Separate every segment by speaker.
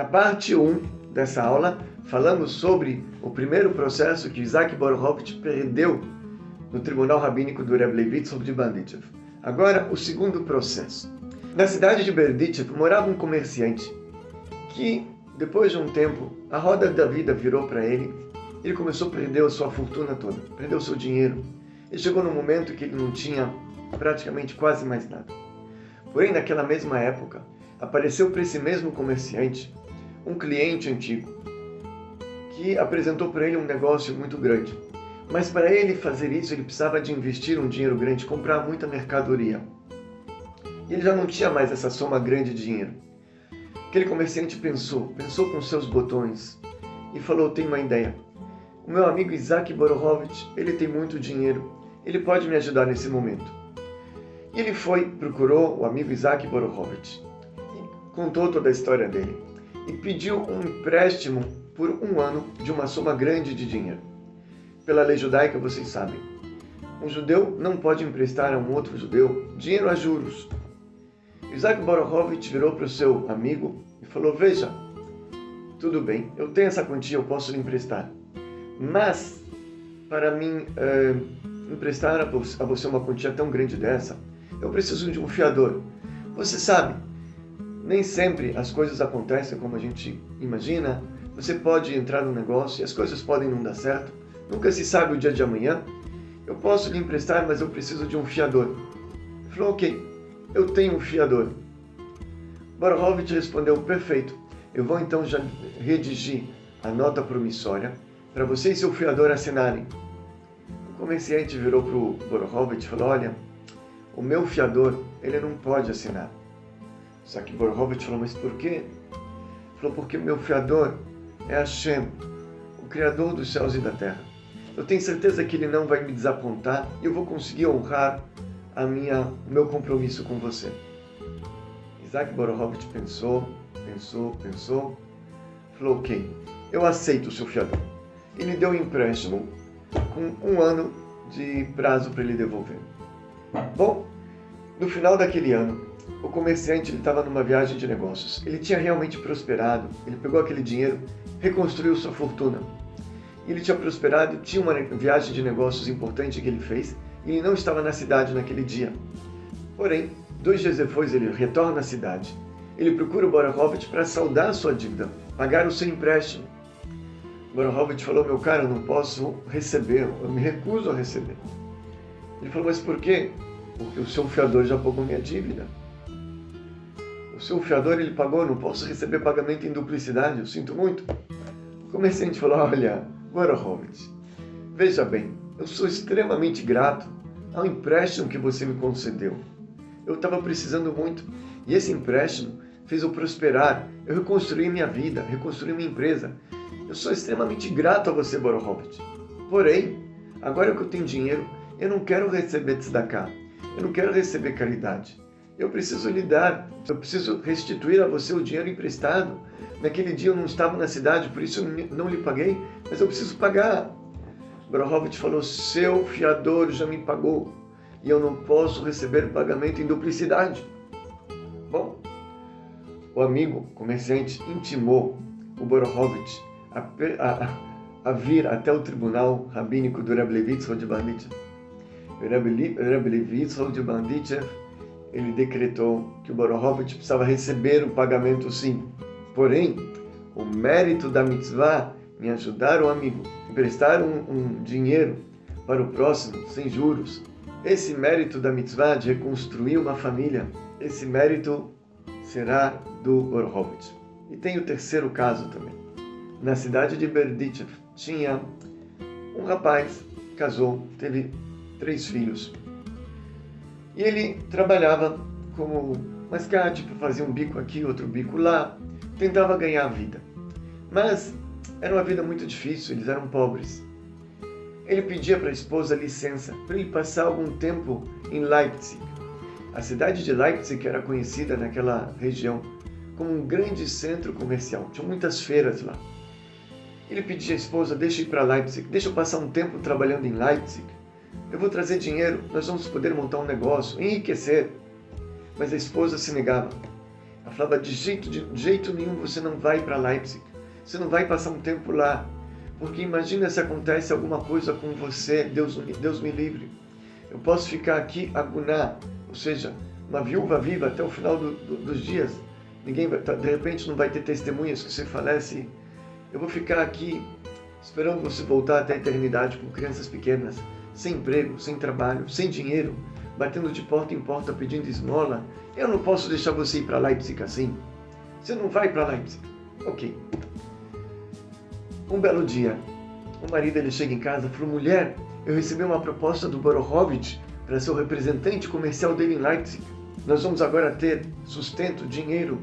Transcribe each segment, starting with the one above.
Speaker 1: Na parte 1 dessa aula, falamos sobre o primeiro processo que Isaac Borovitch perdeu no Tribunal Rabínico do Rebbe Levitsov de Bandichev. Agora, o segundo processo. Na cidade de Berdichev morava um comerciante que, depois de um tempo, a roda da vida virou para ele. Ele começou a perder a sua fortuna toda, perdeu seu dinheiro. E chegou num momento que ele não tinha praticamente quase mais nada. Porém, naquela mesma época, apareceu para esse mesmo comerciante um cliente antigo que apresentou para ele um negócio muito grande. Mas para ele fazer isso, ele precisava de investir um dinheiro grande, comprar muita mercadoria. E ele já não tinha mais essa soma grande de dinheiro. Aquele comerciante pensou, pensou com seus botões e falou: Tenho uma ideia. O meu amigo Isaac Borovitch, ele tem muito dinheiro, ele pode me ajudar nesse momento. E ele foi, procurou o amigo Isaac Borovitch e contou toda a história dele e pediu um empréstimo por um ano de uma soma grande de dinheiro. Pela lei judaica, vocês sabem, um judeu não pode emprestar a um outro judeu dinheiro a juros. Isaac Borovitch virou para o seu amigo e falou: Veja, tudo bem, eu tenho essa quantia, eu posso lhe emprestar. Mas, para mim é, emprestar a você uma quantia tão grande dessa, eu preciso de um fiador. Você sabe, nem sempre as coisas acontecem como a gente imagina. Você pode entrar no negócio e as coisas podem não dar certo. Nunca se sabe o dia de amanhã. Eu posso lhe emprestar, mas eu preciso de um fiador. Ele falou, ok, eu tenho um fiador. Borovitch respondeu, perfeito. Eu vou então já redigir a nota promissória para você e seu fiador assinarem. O comerciante virou para o Borovitch e falou, olha, o meu fiador, ele não pode assinar. Que Borovitch falou, mas por quê? Falou, porque o meu fiador é Hashem, o Criador dos céus e da terra. Eu tenho certeza que ele não vai me desapontar e eu vou conseguir honrar a minha, o meu compromisso com você. Isaac Borovitch pensou, pensou, pensou, falou, ok, eu aceito o seu fiador. Ele deu um empréstimo com um ano de prazo para ele devolver. Bom, no final daquele ano, o comerciante estava numa viagem de negócios. Ele tinha realmente prosperado, ele pegou aquele dinheiro, reconstruiu sua fortuna. Ele tinha prosperado, tinha uma viagem de negócios importante que ele fez e ele não estava na cidade naquele dia. Porém, dois dias depois ele retorna à cidade. Ele procura o Borovitch para saldar sua dívida, pagar o seu empréstimo. Borovitch falou, meu caro, eu não posso receber, eu me recuso a receber. Ele falou, mas por quê? Porque o seu fiador já pagou minha dívida. O seu fiador ele pagou, não posso receber pagamento em duplicidade, eu sinto muito. O comerciante falou, olha, Borovitch, veja bem, eu sou extremamente grato ao empréstimo que você me concedeu. Eu estava precisando muito e esse empréstimo fez eu prosperar. Eu reconstruí minha vida, reconstruí minha empresa. Eu sou extremamente grato a você, Borovitch. Porém, agora que eu tenho dinheiro, eu não quero receber tzedakah. Eu não quero receber caridade. Eu preciso lhe dar, eu preciso restituir a você o dinheiro emprestado. Naquele dia eu não estava na cidade, por isso eu não lhe paguei, mas eu preciso pagar. Brohovitch falou, seu fiador já me pagou e eu não posso receber pagamento em duplicidade. Bom, o amigo comerciante intimou o Brohovitch a, a, a, vir até o tribunal rabínico do Rebbe Levitzel de Rebbe Levitzel de ele decretou que o Brohovitch precisava receber o pagamento sim. Porém, o mérito da mitzvah em ajudar o amigo, emprestar um, um dinheiro para o próximo sem juros, esse mérito da mitzvah de reconstruir uma família, esse mérito será do Orhovitch. E tem o terceiro caso também. Na cidade de Berdichev tinha um rapaz, casou, teve três filhos. E ele trabalhava como mascate, fazia um bico aqui, outro bico lá, tentava ganhar a vida. Mas era uma vida muito difícil, eles eram pobres. Ele pedia para a esposa licença para ele passar algum tempo em Leipzig. A cidade de Leipzig era conhecida naquela região como um grande centro comercial. Tinha muitas feiras lá. Ele pedia à esposa, deixa ir para Leipzig, deixa eu passar um tempo trabalhando em Leipzig. Eu vou trazer dinheiro, nós vamos poder montar um negócio, enriquecer. Mas a esposa se negava. Ela falava, de jeito, de jeito nenhum você não vai para Leipzig. Você não vai passar um tempo lá. Porque imagina se acontece alguma coisa com você, Deus, Deus me livre. Eu posso ficar aqui agunar, ou seja, uma viúva viva até o final do, do, dos dias. Ninguém vai, tá, de repente não vai ter testemunhas que você falece. Eu vou ficar aqui esperando você voltar até a eternidade com crianças pequenas, sem emprego, sem trabalho, sem dinheiro, batendo de porta em porta pedindo esmola. Eu não posso deixar você ir para Leipzig assim. Você não vai para Leipzig. Ok. Um belo dia, o marido ele chega em casa e falou: Mulher, eu recebi uma proposta do Borohovich para ser o representante comercial dele em Leipzig. Nós vamos agora ter sustento, dinheiro.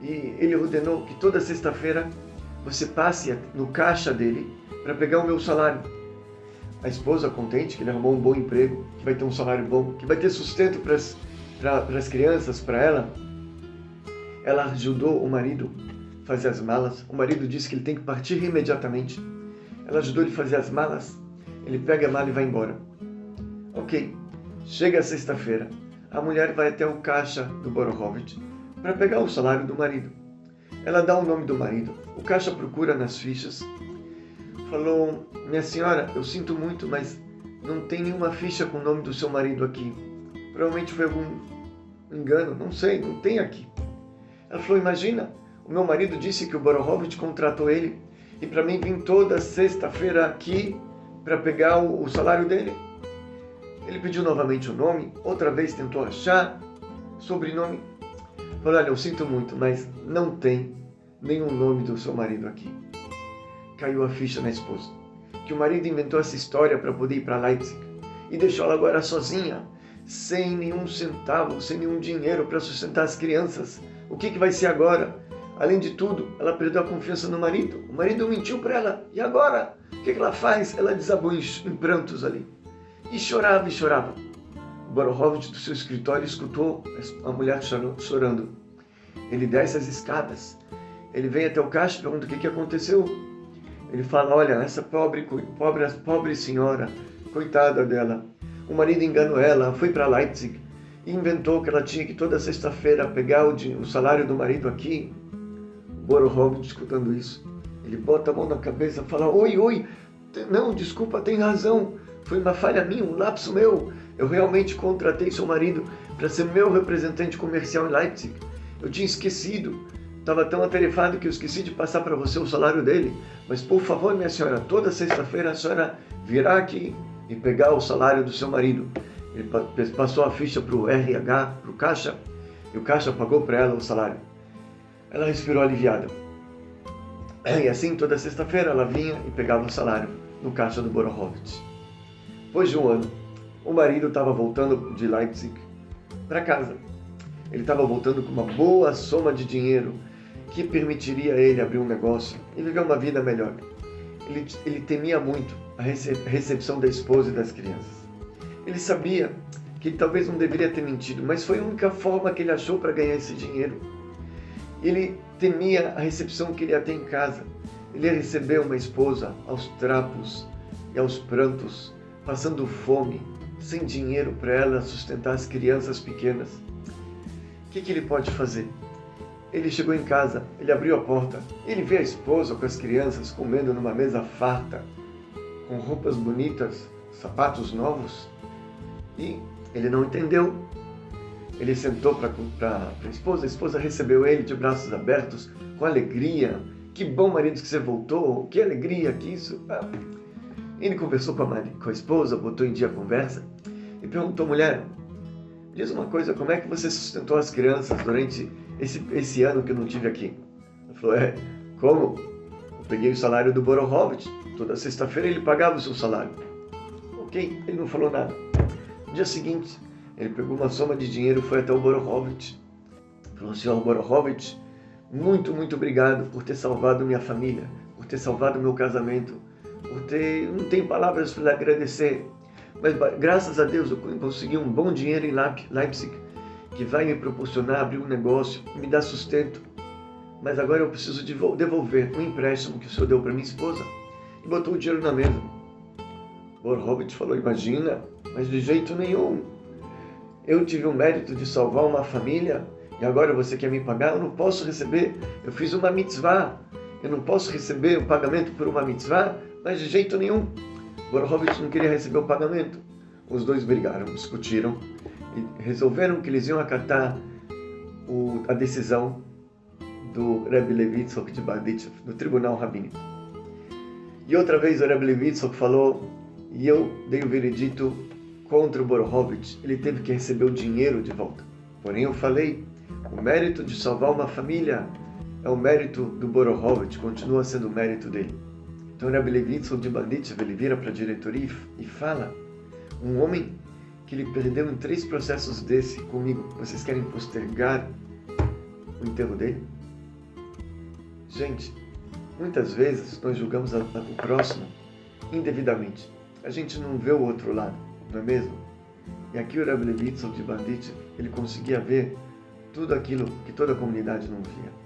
Speaker 1: E ele ordenou que toda sexta-feira você passe no caixa dele para pegar o meu salário a esposa contente que ele arrumou um bom emprego, que vai ter um salário bom, que vai ter sustento para as crianças, para ela. Ela ajudou o marido a fazer as malas. O marido disse que ele tem que partir imediatamente. Ela ajudou ele a fazer as malas. Ele pega a mala e vai embora. Ok, chega sexta-feira. A mulher vai até o caixa do Borohovich para pegar o salário do marido. Ela dá o nome do marido. O caixa procura nas fichas falou: Minha senhora, eu sinto muito, mas não tem nenhuma ficha com o nome do seu marido aqui. Provavelmente foi algum engano, não sei, não tem aqui. Ela falou: Imagina, o meu marido disse que o Borohovich contratou ele e para mim vir toda sexta-feira aqui para pegar o, o salário dele. Ele pediu novamente o nome, outra vez tentou achar sobrenome. Falou: Olha, eu sinto muito, mas não tem nenhum nome do seu marido aqui caiu a ficha na esposa. Que o marido inventou essa história para poder ir para Leipzig e deixou ela agora sozinha, sem nenhum centavo, sem nenhum dinheiro para sustentar as crianças. O que, que vai ser agora? Além de tudo, ela perdeu a confiança no marido. O marido mentiu para ela. E agora? O que, que ela faz? Ela desabou em, em prantos ali. E chorava e chorava. O Borohovich do seu escritório escutou a mulher chorando. Ele desce as escadas. Ele vem até o caixa e pergunta o que, que aconteceu. Ele fala: Olha, essa pobre, pobre, pobre senhora, coitada dela, o marido enganou ela, foi para Leipzig e inventou que ela tinha que toda sexta-feira pegar o, o, salário do marido aqui. Borohovich, escutando isso, ele bota a mão na cabeça e fala: Oi, oi, não, desculpa, tem razão, foi uma falha minha, um lapso meu. Eu realmente contratei seu marido para ser meu representante comercial em Leipzig. Eu tinha esquecido. Estava tão atarefado que eu esqueci de passar para você o salário dele. Mas por favor, minha senhora, toda sexta-feira a senhora virá aqui e pegar o salário do seu marido. Ele passou a ficha para o RH, para o caixa, e o caixa pagou para ela o salário. Ela respirou aliviada. E assim, toda sexta-feira ela vinha e pegava o salário no caixa do Borohovitz. Depois de um ano, o marido estava voltando de Leipzig para casa. Ele estava voltando com uma boa soma de dinheiro que permitiria a ele abrir um negócio e viver uma vida melhor. Ele, ele temia muito a recepção da esposa e das crianças. Ele sabia que talvez não deveria ter mentido, mas foi a única forma que ele achou para ganhar esse dinheiro. Ele temia a recepção que ele ia ter em casa. Ele ia receber uma esposa aos trapos e aos prantos, passando fome, sem dinheiro para ela sustentar as crianças pequenas. O que, que ele pode fazer? Ele chegou em casa, ele abriu a porta, ele vê a esposa com as crianças comendo numa mesa farta, com roupas bonitas, sapatos novos, e ele não entendeu. Ele sentou para a esposa, a esposa recebeu ele de braços abertos, com alegria. Que bom, marido, que você voltou, que alegria que isso. Ah. Ele conversou com a, com a esposa, botou em dia a conversa e perguntou, mulher, diz uma coisa, como é que você sustentou as crianças durante esse, esse ano que eu não tive aqui. Ele falou, é, como? Eu peguei o salário do Borohovich, toda sexta-feira ele pagava o seu salário. Ok, ele não falou nada. No dia seguinte, ele pegou uma soma de dinheiro e foi até o Borohovich. Falou, senhor Borohovich, muito, muito obrigado por ter salvado minha família, por ter salvado meu casamento, por ter... Não tenho palavras para agradecer, mas graças a Deus eu consegui um bom dinheiro em Leipzig que vai me proporcionar abrir um negócio, me dar sustento. Mas agora eu preciso devolver um empréstimo que o senhor deu para minha esposa. E botou o dinheiro na mesa. Borhovitch falou, imagina, mas de jeito nenhum. Eu tive o mérito de salvar uma família e agora você quer me pagar? Eu não posso receber, eu fiz uma mitzvah, eu não posso receber o pagamento por uma mitzvah, mas de jeito nenhum. Borovitch não queria receber o pagamento. Os dois brigaram, discutiram resolveram que eles iam acatar o, a decisão do Rebbe Levitzok de Barditchev, do tribunal rabínico. E outra vez o Rebbe Levitzok falou, e eu dei o veredito contra o Borovitch, ele teve que receber o dinheiro de volta. Porém eu falei, o mérito de salvar uma família é o mérito do Borovitch, continua sendo o mérito dele. Então Rebbe Levitzok de Barditchev, ele vira para a diretoria e fala, um homem que ele perdeu em três processos desse comigo, vocês querem postergar o enterro dele? Gente, muitas vezes nós julgamos o próximo indevidamente. A gente não vê o outro lado, não é mesmo? E aqui o Rebbe Levitzon de Bandit, ele conseguia ver tudo aquilo que toda a comunidade não via.